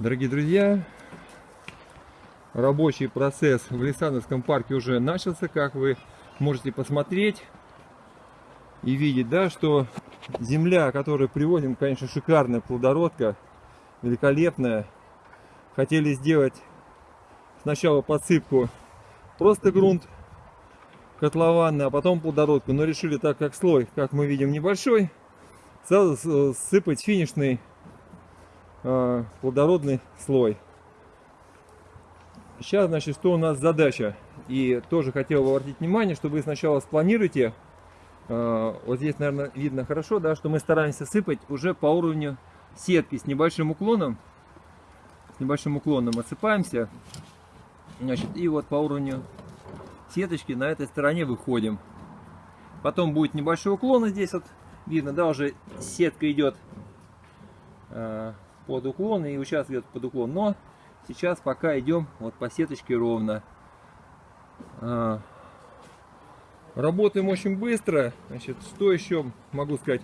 Дорогие друзья, рабочий процесс в Лисановском парке уже начался, как вы можете посмотреть и видеть, да, что земля, которую приводим, конечно, шикарная плодородка, великолепная. Хотели сделать сначала подсыпку просто грунт котлованный, а потом плодородку, но решили так как слой, как мы видим, небольшой, сразу сыпать финишный плодородный слой. Сейчас, значит, что у нас задача. И тоже хотел бы обратить внимание, что вы сначала спланируете. Э, вот здесь, наверное, видно хорошо, да, что мы стараемся сыпать уже по уровню сетки с небольшим уклоном. С небольшим уклоном отсыпаемся. Значит, и вот по уровню сеточки на этой стороне выходим. Потом будет небольшой уклон здесь вот видно, да, уже сетка идет э, под уклон и участок идет под уклон. Но сейчас пока идем вот по сеточке ровно. Э, работаем очень быстро. Значит, что еще могу сказать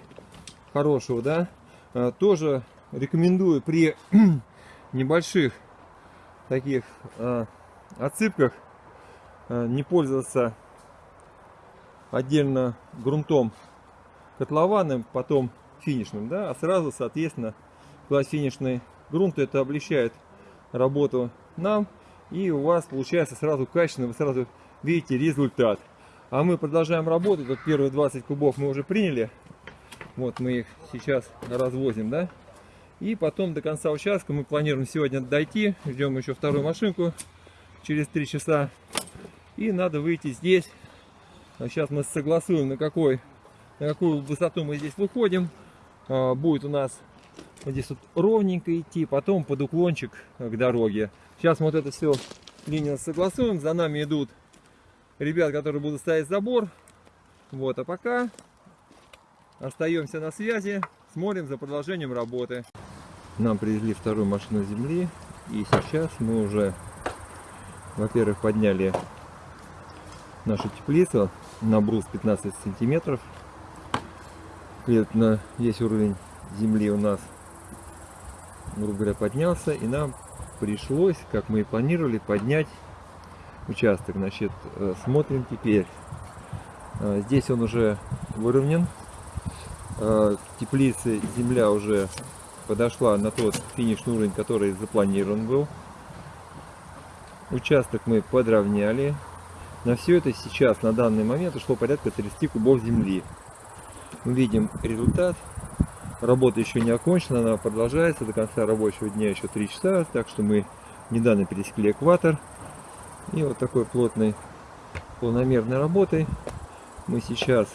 хорошего, да? Э, тоже рекомендую при небольших таких э, отсыпках не пользоваться отдельно грунтом котлованным, потом финишным, да, а сразу, соответственно, класть финишный грунт, это облегчает работу нам, и у вас получается сразу качественно, вы сразу видите результат. А мы продолжаем работать, вот первые 20 кубов мы уже приняли, вот мы их сейчас развозим, да, и потом до конца участка мы планируем сегодня дойти, ждем еще вторую машинку через 3 часа, и надо выйти здесь, сейчас мы согласуем на какой на какую высоту мы здесь выходим. А, будет у нас вот здесь вот ровненько идти, потом под уклончик к дороге. Сейчас мы вот это все линию согласуем. За нами идут ребят, которые будут ставить забор. Вот, а пока остаемся на связи, смотрим за продолжением работы. Нам привезли вторую машину земли, и сейчас мы уже, во-первых, подняли нашу теплицу на брус 15 сантиметров на весь уровень земли у нас, грубо говоря, поднялся. И нам пришлось, как мы и планировали, поднять участок. Значит, э, смотрим теперь. Э, здесь он уже выровнен. Э, теплицы земля уже подошла на тот финишный уровень, который запланирован был. Участок мы подровняли. На все это сейчас, на данный момент, ушло порядка 30 кубов земли мы видим результат. Работа еще не окончена, она продолжается до конца рабочего дня еще 3 часа, так что мы недавно пересекли экватор. И вот такой плотной, полномерной работой мы сейчас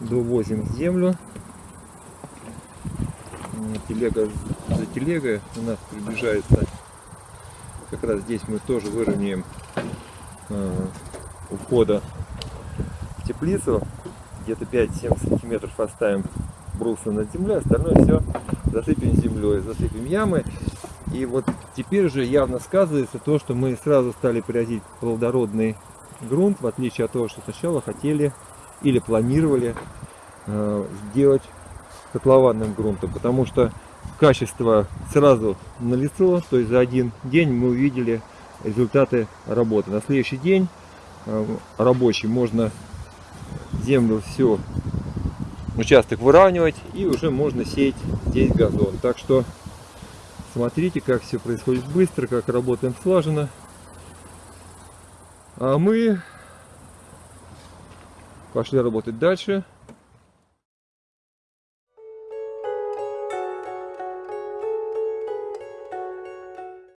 довозим землю. Телега за телегой у нас приближается. Как раз здесь мы тоже выровняем э, входа в теплицу где-то 5-7 сантиметров оставим бруса над землей, остальное все засыпем землей, засыпем ямы. И вот теперь уже явно сказывается то, что мы сразу стали привозить плодородный грунт, в отличие от того, что сначала хотели или планировали э, сделать котлованным грунтом, потому что качество сразу налицо, то есть за один день мы увидели результаты работы. На следующий день э, рабочий можно землю всю участок выравнивать и уже можно сеять здесь газон. Так что смотрите, как все происходит быстро, как работаем слаженно. А мы пошли работать дальше.